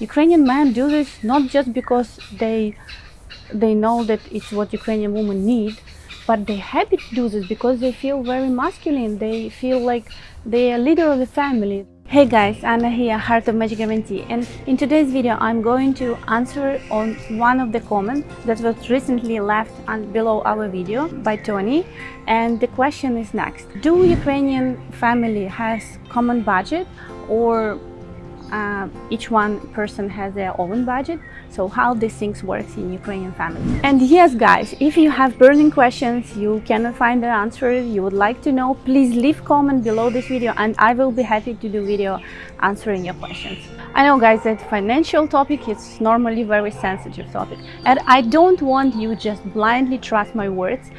Ukrainian men do this not just because they they know that it's what Ukrainian women need, but they're happy to do this because they feel very masculine. They feel like they are leader of the family. Hey guys, Anna here, Heart of Marriage Guaranty and in today's video I'm going to answer on one of the comments that was recently left below our video by Tony and the question is next. Do Ukrainian family has common budget or uh, each one person has their own budget so how these things works in Ukrainian family. And yes guys if you have burning questions you cannot find the answer. You would like to know please leave comment below this video and I will be happy to do video answering your questions. I know guys that financial topic is normally very sensitive topic and I don't want you just blindly trust my words.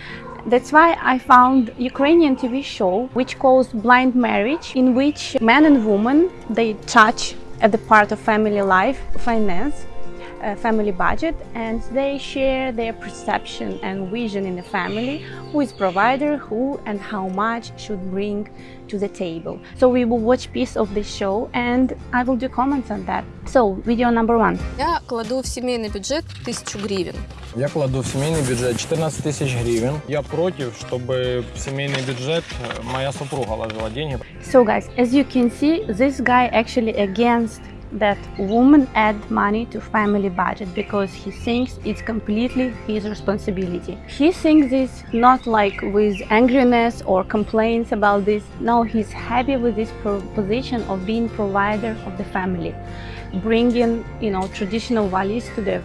That's why I found Ukrainian TV show which calls Blind Marriage in which man and woman they touch at the part of family life, finance, family budget and they share their perception and vision in the family, who is provider, who and how much should bring to the table. So we will watch piece of this show and I will do comments on that. So, video number one. Я кладу в сімейний бюджет 1000 гривень. Я кладу в семейный бюджет 14 тысяч гривен. Я против, чтобы в семейный бюджет э, моя супруга ложила деньги. So guys, as you can see, this guy actually against that woman add money to family budget because he thinks it's completely his responsibility. He thinks this not like with angriness or complaints about this. No, he's happy with this position of being provider of the family, bringing, you know, traditional values to the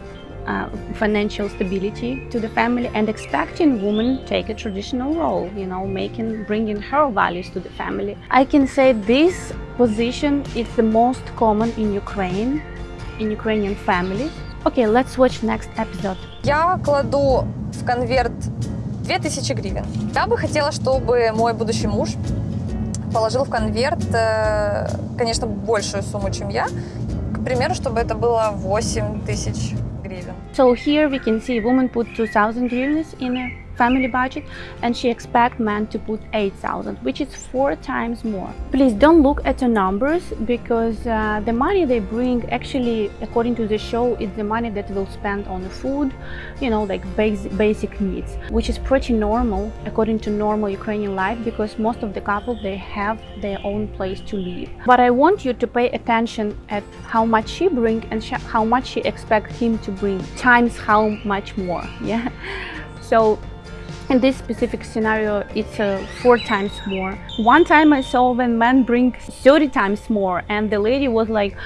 uh, financial stability to the family and expecting women take a traditional role, you know, making, bringing her values to the family. I can say this position is the most common in Ukraine, in Ukrainian families. Okay, let's watch next episode. Я кладу в конверт 2000 гривен. Я бы хотела, чтобы мой будущий муж положил в конверт, э, конечно, большую сумму, чем я. К примеру, чтобы это было 8 тысяч So here we can see a woman put 2000 hryvnias in a family budget and she expect man to put 8000 which is four times more. Please don't look at the numbers because uh, the money they bring actually according to the show is the money that will spend on food you know like basic basic needs which is pretty normal according to normal ukrainian life because most of the couple they have their own place to live. But i want you to pay attention at how much she bring and how much she expect him to bring times how much more yeah? So in this specific scenario, it's uh, four times more. One time I saw when men bring 30 times more and the lady was like,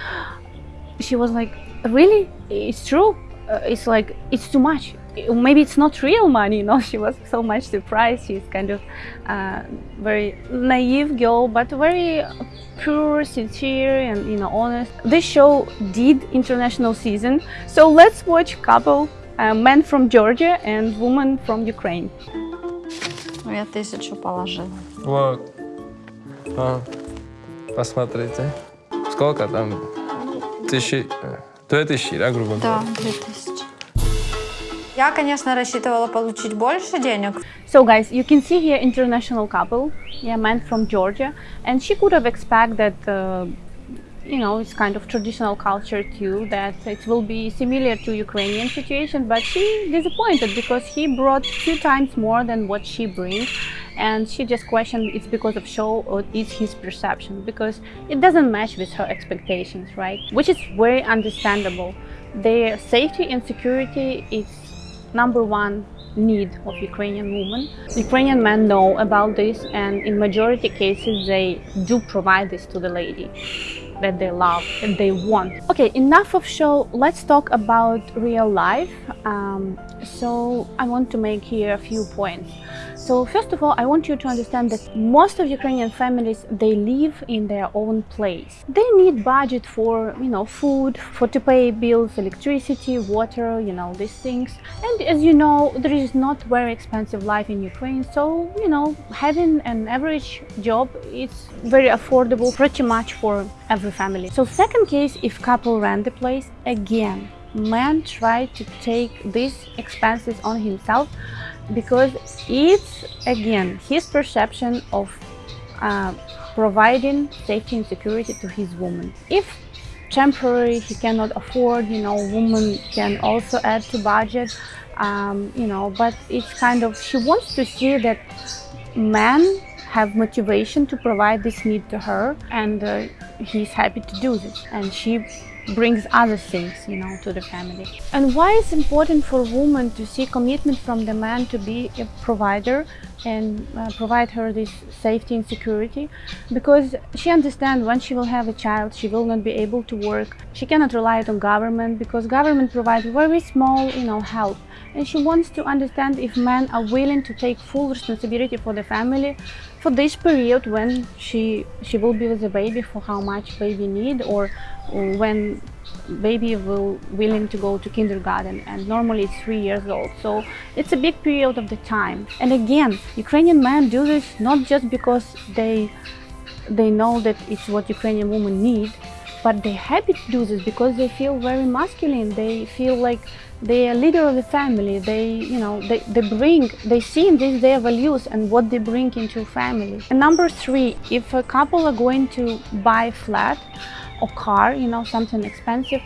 she was like, really? It's true? Uh, it's like, it's too much. Maybe it's not real money, you know, she was so much surprised. She's kind of uh, very naive girl, but very pure, sincere and, you know, honest. This show did international season. So let's watch couple a man from Georgia and woman from Ukraine. Ну, я тысячу положила. Вот. А, посмотрите. Сколько там? Тысячи... Э, две тысячи, да, грубо говоря? Да, две тысячи. Я, конечно, рассчитывала получить больше денег. So, guys, you can see here international couple, yeah, man from Georgia, and she could have expected that uh, you know, it's kind of traditional culture too, that it will be similar to Ukrainian situation, but she disappointed because he brought two times more than what she brings. And she just questioned it's because of show or it's his perception, because it doesn't match with her expectations, right? Which is very understandable. Their safety and security is number one need of Ukrainian women. Ukrainian men know about this and in majority cases they do provide this to the lady that they love and they want. Okay, enough of show. Let's talk about real life. Um, so I want to make here a few points. So first of all, I want you to understand that most of Ukrainian families, they live in their own place. They need budget for, you know, food, for to pay bills, electricity, water, you know, these things. And as you know, there is not very expensive life in Ukraine. So, you know, having an average job, it's very affordable pretty much for every family. So second case, if couple rent the place, again, man try to take these expenses on himself because it's again his perception of uh, providing safety and security to his woman. If temporary he cannot afford you know woman can also add to budget um, you know but it's kind of she wants to see that men have motivation to provide this need to her and uh, he's happy to do this. And she brings other things you know to the family. And why it's important for women to see commitment from the man to be a provider and uh, provide her this safety and security? Because she understands when she will have a child she will not be able to work. She cannot rely on government because government provides very small you know help. And she wants to understand if men are willing to take full responsibility for the family for this period when she she will be with the baby for how much baby need or when baby will willing to go to kindergarten and normally it's three years old. So it's a big period of the time. And again ukrainian men do this not just because they they know that it's what ukrainian women need but they're happy to do this because they feel very masculine. They feel like they are leader of the family. They you know they, they bring they see in this their values and what they bring into family. And number three if a couple are going to buy flat or car you know something expensive.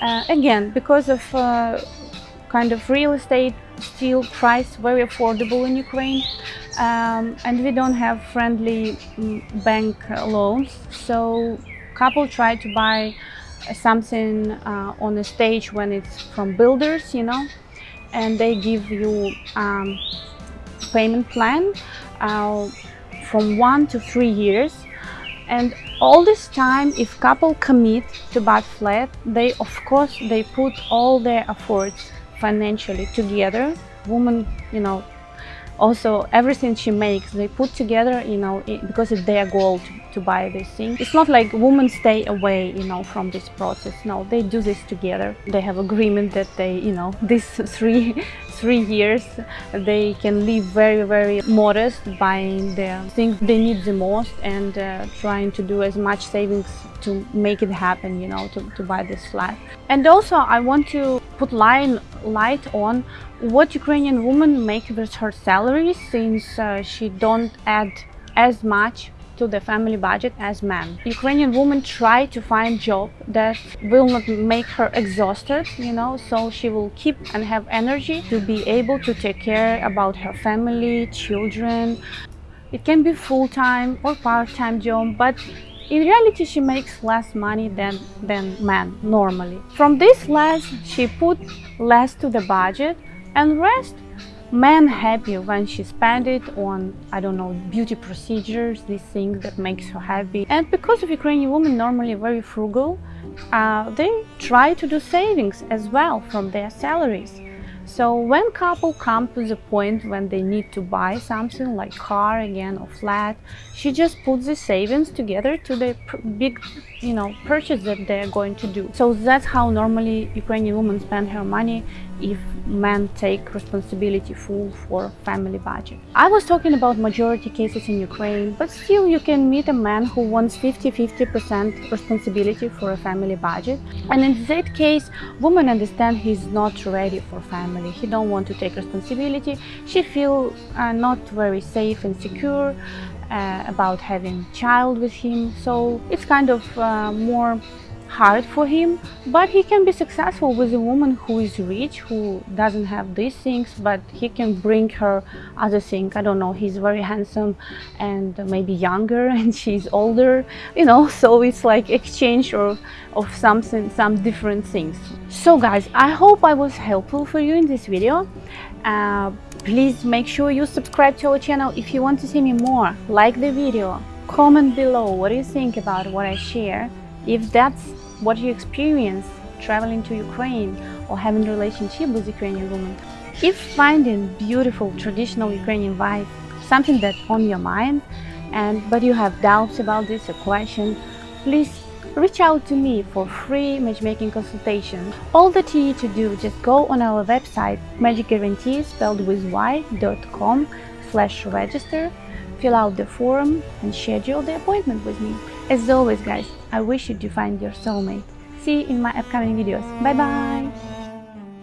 Uh, again because of uh, kind of real estate still price very affordable in Ukraine um, and we don't have friendly mm, bank loans. So couple try to buy something uh, on a stage when it's from builders you know and they give you um, payment plan uh, from one to three years and all this time if couple commit to buy flat they of course they put all their efforts financially together. Woman you know also everything she makes they put together you know because it's their goal to, to buy this thing. It's not like women stay away you know from this process. No they do this together. They have agreement that they you know these three three years they can live very very modest buying the things they need the most and uh, trying to do as much savings to make it happen you know to, to buy this flat. And also i want to put line light on what ukrainian woman make with her salary since uh, she don't add as much to the family budget as men. Ukrainian women try to find job that will not make her exhausted, you know, so she will keep and have energy to be able to take care about her family, children. It can be full-time or part-time job, but in reality, she makes less money than, than men normally. From this less, she put less to the budget and rest man happy when she spend it on i don't know beauty procedures these things that makes her happy and because of ukrainian women normally very frugal uh, they try to do savings as well from their salaries so when couple come to the point when they need to buy something like car again or flat, she just puts the savings together to the big, you know, purchase that they're going to do. So that's how normally Ukrainian women spend her money if men take responsibility full for family budget. I was talking about majority cases in Ukraine, but still you can meet a man who wants 50-50% responsibility for a family budget. And in that case, woman understand he's not ready for family. He don't want to take responsibility. She feel uh, not very safe and secure uh, about having child with him. So it's kind of uh, more hard for him but he can be successful with a woman who is rich who doesn't have these things but he can bring her other things i don't know he's very handsome and maybe younger and she's older you know so it's like exchange or of something some different things. So guys i hope i was helpful for you in this video. Uh, please make sure you subscribe to our channel if you want to see me more. Like the video comment below what you think about what i share if that's what you experience traveling to Ukraine or having a relationship with Ukrainian women. If finding beautiful traditional Ukrainian wife something that's on your mind and but you have doubts about this or question, please reach out to me for free matchmaking consultation. All that you need to do, just go on our website marriageguaranty spelled with y.com slash register, fill out the form and schedule the appointment with me. As always guys, I wish you to find your soulmate. See you in my upcoming videos. Bye bye!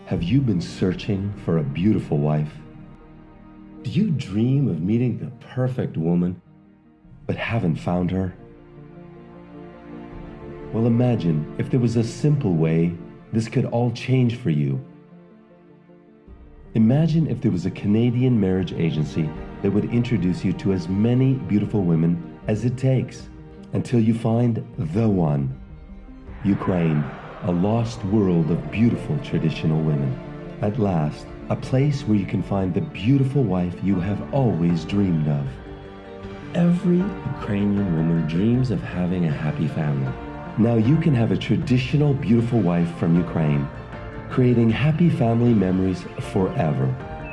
Have you been searching for a beautiful wife? Do you dream of meeting the perfect woman, but haven't found her? Well, imagine if there was a simple way this could all change for you. Imagine if there was a Canadian marriage agency that would introduce you to as many beautiful women as it takes until you find the one. Ukraine, a lost world of beautiful traditional women. At last, a place where you can find the beautiful wife you have always dreamed of. Every Ukrainian woman dreams of having a happy family. Now you can have a traditional beautiful wife from Ukraine, creating happy family memories forever.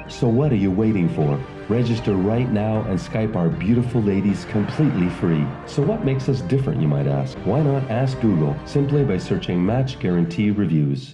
So what are you waiting for? Register right now and Skype our beautiful ladies completely free. So what makes us different, you might ask? Why not ask Google simply by searching Match Guarantee Reviews?